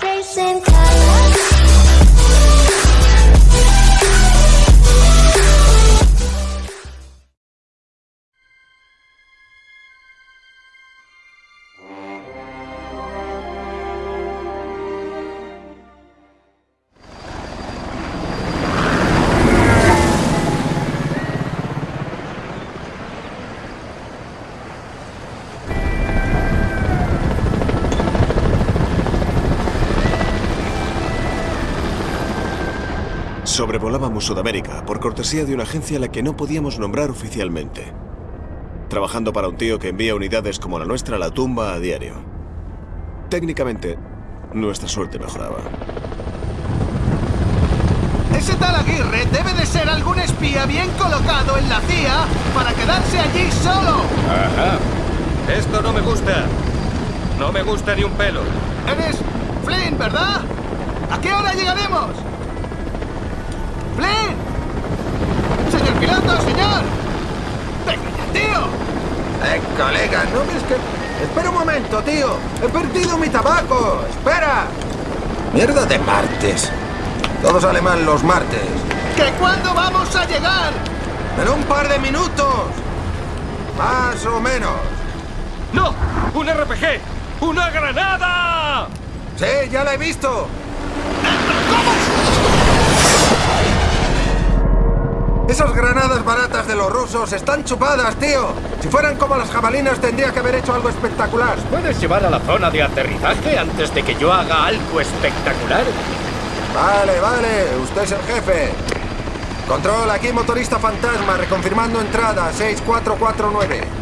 Racing colors. Sobrevolábamos Sudamérica por cortesía de una agencia a la que no podíamos nombrar oficialmente. Trabajando para un tío que envía unidades como la nuestra a la tumba a diario. Técnicamente, nuestra suerte mejoraba. Ese tal Aguirre debe de ser algún espía bien colocado en la CIA para quedarse allí solo. Ajá. Esto no me gusta. No me gusta ni un pelo. Eres Flynn, ¿verdad? ¿A qué hora llegaremos? ¡Flynn! ¡Señor piloto, señor! ¡Venga ya, tío! Eh, colega, ¿no ves que...? Espera un momento, tío. He perdido mi tabaco. Espera. Mierda de martes. Todo sale mal los martes. ¿Que cuándo vamos a llegar? En un par de minutos. Más o menos. ¡No! ¡Un RPG! ¡Una granada! Sí, ya la he visto. Esas granadas baratas de los rusos están chupadas, tío. Si fueran como las jabalinas tendría que haber hecho algo espectacular. ¿Puedes llevar a la zona de aterrizaje antes de que yo haga algo espectacular? Vale, vale. Usted es el jefe. Control, aquí motorista fantasma, reconfirmando entrada 6449.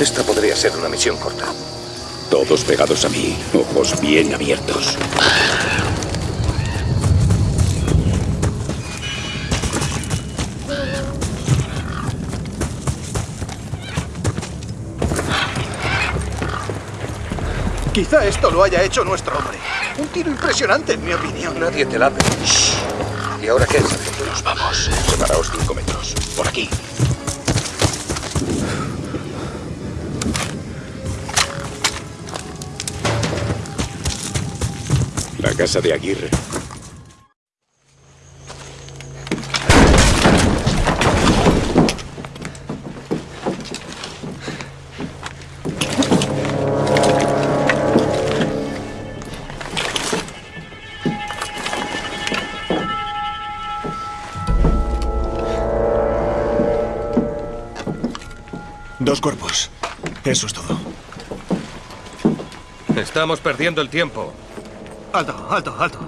Esta podría ser una misión corta. Todos pegados a mí, ojos bien abiertos. Quizá esto lo haya hecho nuestro hombre. Un tiro impresionante, en mi opinión. Nadie te la ¿Y ahora qué? Nos vamos. Separaos cinco metros. Por aquí. La casa de Aguirre. Dos cuerpos. Eso es todo. Estamos perdiendo el tiempo. Alto, alto, alto.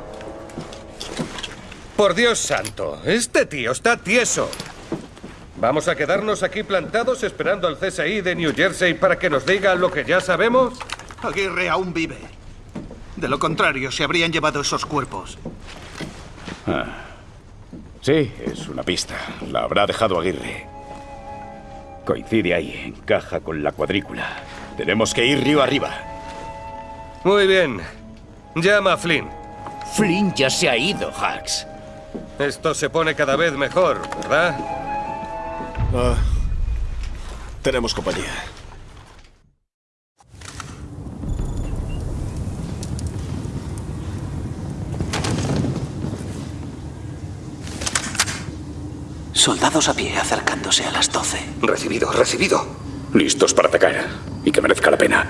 Por Dios santo, este tío está tieso. ¿Vamos a quedarnos aquí plantados esperando al CSI de New Jersey para que nos diga lo que ya sabemos? Aguirre aún vive. De lo contrario, se habrían llevado esos cuerpos. Sí, es una pista. La habrá dejado Aguirre. Coincide ahí, encaja con la cuadrícula. Tenemos que ir río arriba. Muy bien. Llama a Flynn. Flynn ya se ha ido, Hax. Esto se pone cada vez mejor, ¿verdad? Ah, tenemos compañía. Soldados a pie acercándose a las 12. Recibido, recibido. Listos para atacar. Y que merezca la pena.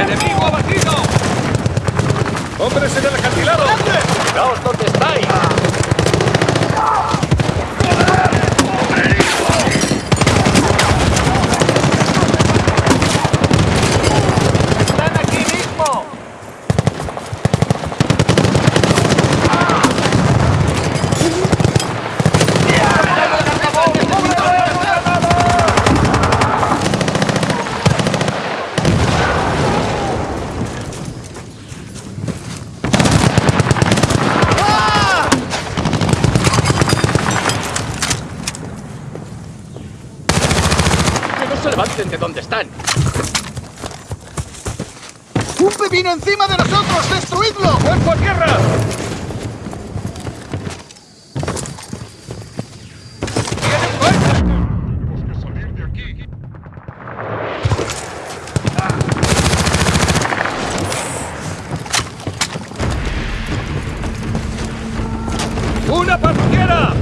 ¡Enemigo abatido! ¡Hombres en el acantilado! ¡Quedaos donde estáis! ¡Están aquí mismo! están? ¡Un pepino encima de nosotros! ¡Destruidlo! ¡Cuerpo a tierra! ¡Vienen fuerza! ¡Una patrullera!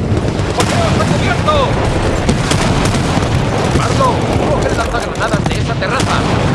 ¡Poneos a cubierto! ¡Pardo! ¡Coge el lanzagranadas de esa terraza!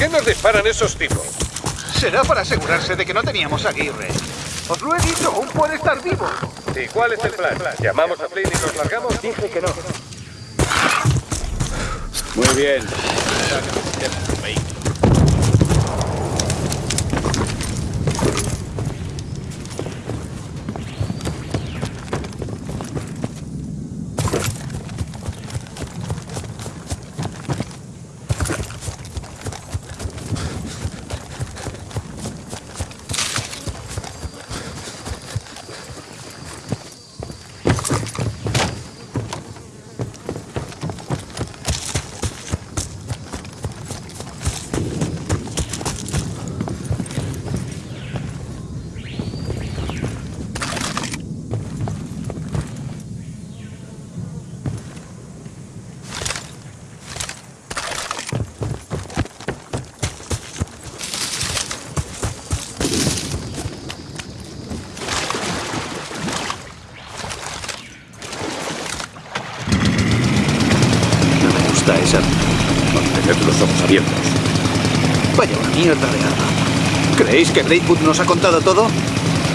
Qué nos disparan esos tipos? Será para asegurarse de que no teníamos a Aguirre. Os lo he dicho, aún puede estar vivo. ¿Y cuál es el plan? ¿Llamamos a Flynn y nos largamos? Dije que no. Muy bien. Mantened los ojos abiertos. Vaya una mierda de arma. ¿Creéis que Braidwood nos ha contado todo?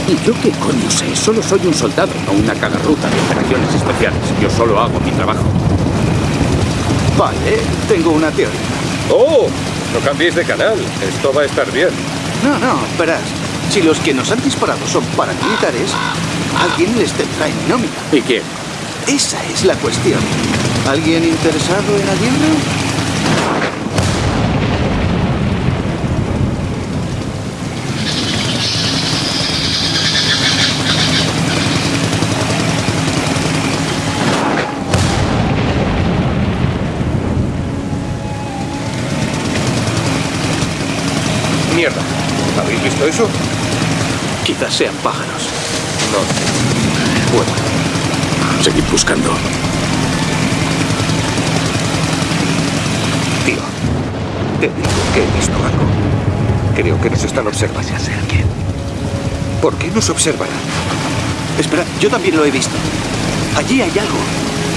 ¿Y yo qué coño sé? Solo soy un soldado, no una cagarruta de operaciones especiales. Yo solo hago mi trabajo. Vale, tengo una teoría. ¡Oh! No cambiéis de canal. Esto va a estar bien. No, no, verás. Si los que nos han disparado son paramilitares, alguien les tendrá en nómina. ¿Y quién? Esa es la cuestión. ¿Alguien interesado en Aguirre? Mierda. ¿Habéis visto eso? Quizás sean pájaros. No. Bueno. Seguid buscando. Tío, te digo que he visto algo. Creo que nos están observando. Ya sé a quién. ¿Por qué nos observarán? espera, yo también lo he visto. Allí hay algo.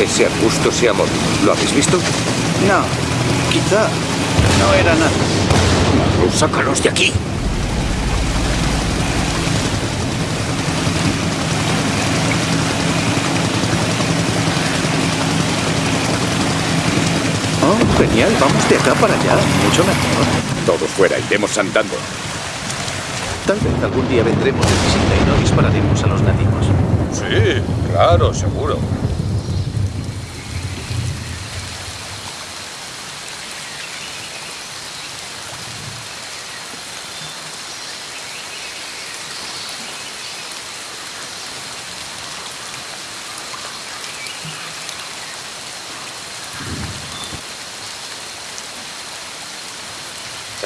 Ese arbusto se ha movido. ¿Lo habéis visto? No, quizá no era nada. ¡Sácalos de aquí! Oh, genial, vamos de acá para allá. Mucho mejor. Todos fuera, iremos andando. Tal vez algún día vendremos de visita y no dispararemos a los nativos. Sí, claro, seguro.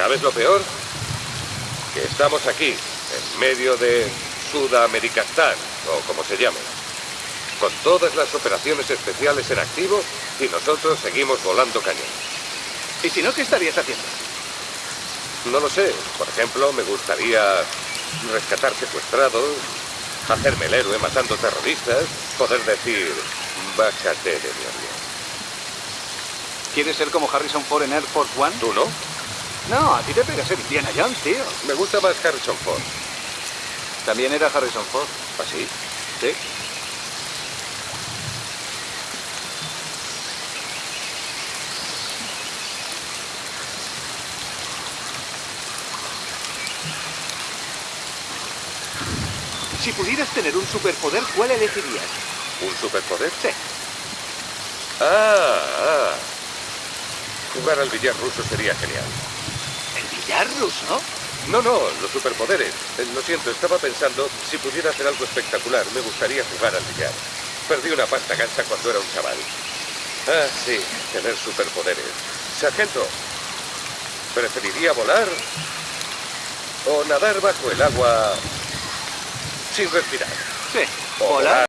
¿Sabes lo peor? Que estamos aquí, en medio de Sudamericastán, o como se llame, con todas las operaciones especiales en activo y nosotros seguimos volando cañón. ¿Y si no, qué estarías haciendo? No lo sé. Por ejemplo, me gustaría rescatar secuestrados, hacerme el héroe matando terroristas, poder decir, bájate de mi avión. ¿Quieres ser como Harrison Ford en Air Force One? ¿Tú no? No, a ti te pega ser Indiana Jones, tío. Me gusta más Harrison Ford. También era Harrison Ford. ¿Así? Sí. Si pudieras tener un superpoder, ¿cuál elegirías? ¿Un superpoder? Sí. Ah, ah. Jugar al billar ruso sería genial. ¿El billar ruso? No, no, los superpoderes. Eh, Lo siento, estaba pensando, si pudiera hacer algo espectacular, me gustaría jugar al billar. Perdí una pasta gansa cuando era un chaval. Ah, sí, tener superpoderes. Sargento, ¿preferiría volar o nadar bajo el agua sin respirar? Sí. Volar.